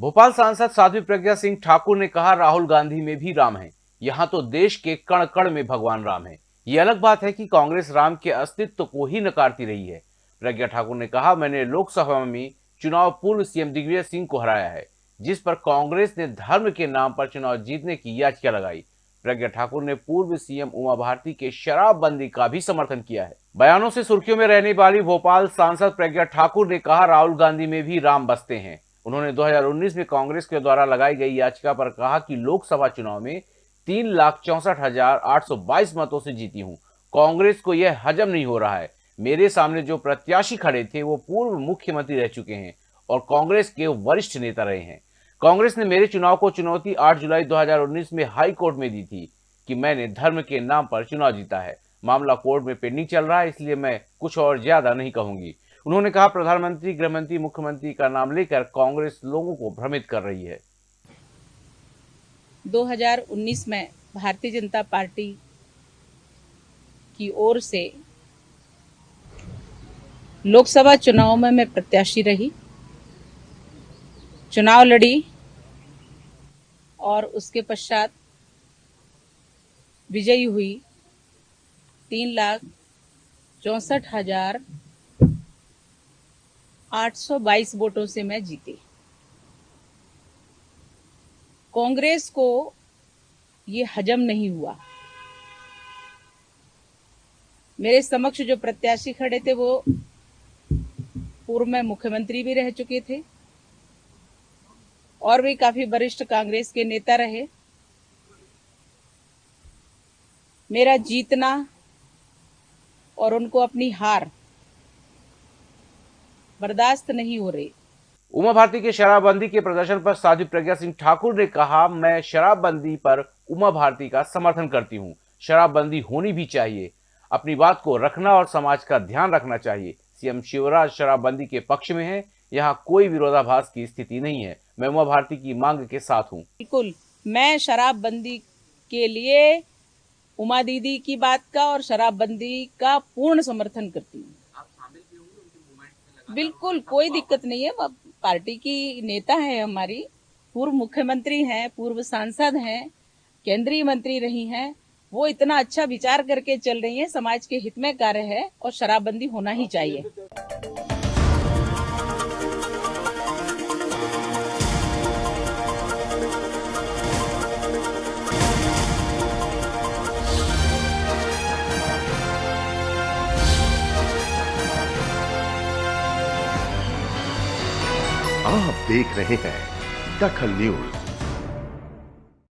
भोपाल सांसद साध्वी प्रज्ञा सिंह ठाकुर ने कहा, राहुल गांधी में भी राम है। यहाँ तो देश के कण कण में भगवान राम है। ये अलग बात है कि कांग्रेस राम के अस्तित्व को ही नकारती रही है। प्रज्ञा ठाकुर ने कहा, मैंने लोकसभा में चुनाव पूर्व सीएम दिग्विजय सिंह को हराया है, जिस पर कांग्रेस ने धर्म के नाम पर चुनाव जीतने की याचिका लगाई। प्रज्ञा ठाकुर ने पूर्व सीएम उमा भारती के शराबबंदी का भी समर्थन किया है। बयानों से सुर्खियों में रहने वाली भोपाल सांसद प्रज्ञा ठाकुर ने कहा, राहुल गांधी में भी राम बसते हैं। उन्होंने 2019 में कांग्रेस के द्वारा लगाई गई याचिका पर कहा कि लोकसभा चुनाव में तीन लाख चौसठ हज़ार आठ सौ बाईस मतों से जीती हूँ। कांग्रेस को यह हजम नहीं हो रहा है। मेरे सामने जो प्रत्याशी खड़े थे, वो पूर्व मुख्यमंत्री रह चुके हैं और कांग्रेस के वरिष्ठ नेता रहे हैं। कांग्रेस ने मेरे चुनाव को चुनौती 8 जुलाई 2019 में हाई कोर्ट में दी थी कि मैंने धर्म के नाम पर चुनाव जीता है। मामला कोर्ट में पेंडिंग चल रहा है, इसलिए मैं कुछ और ज़्यादा नहीं कहूँगी। उन्होंने कहा, प्रधानमंत्री, गृहमंत्री, मुख्यमंत्री का नाम लेकर कांग्रेस लोगों को भ्रमित कर रही है। 2019 में भारतीय जनता पार्टी की ओर से लोकसभा चुनाव में मैं प्रत्याशी रही। चुनाव लड़ी और उसके पश्चात विजयी हुई तीन लाख चौसठ हज़ार आठ सौ बाईस वोटों से मैं जीती। कांग्रेस को ये हजम नहीं हुआ। मेरे समक्ष जो प्रत्याशी खड़े थे, वो पूर्व में मुख्यमंत्री भी रह चुके थे, और भी काफ़ी वरिष्ठ कांग्रेस के नेता रहे। मेरा जीतना और उनको अपनी हार बर्दाश्त नहीं हो रही। उमा भारती के शराबबंदी के प्रदर्शन पर साध्वी प्रज्ञा सिंह ठाकुर ने कहा मैं शराबबंदी पर उमा भारती का समर्थन करती हूँ। शराबबंदी होनी भी चाहिए। अपनी बात को रखना और समाज का ध्यान रखना चाहिए। सीएम शिवराज शराबबंदी के पक्ष में है। यहाँ कोई विरोधाभास की स्थिति नहीं है। मैं उमा भारती की मांग के साथ हूँ। बिल्कुल। मैं शराबबंदी के लिए उमा दीदी की बात का और शराबबंदी का पूर्ण समर्थन करती हूँ। बिल्कुल, कोई दिक्कत नहीं है। पार्टी की नेता है हमारी, पूर्व मुख्यमंत्री हैं, पूर्व सांसद हैं, केंद्रीय मंत्री रही हैं, वो इतना अच्छा विचार करके चल रही है, समाज के हित में कार्य है और शराबबंदी होना ही चाहिए। आप देख रहे हैं दखल न्यूज़।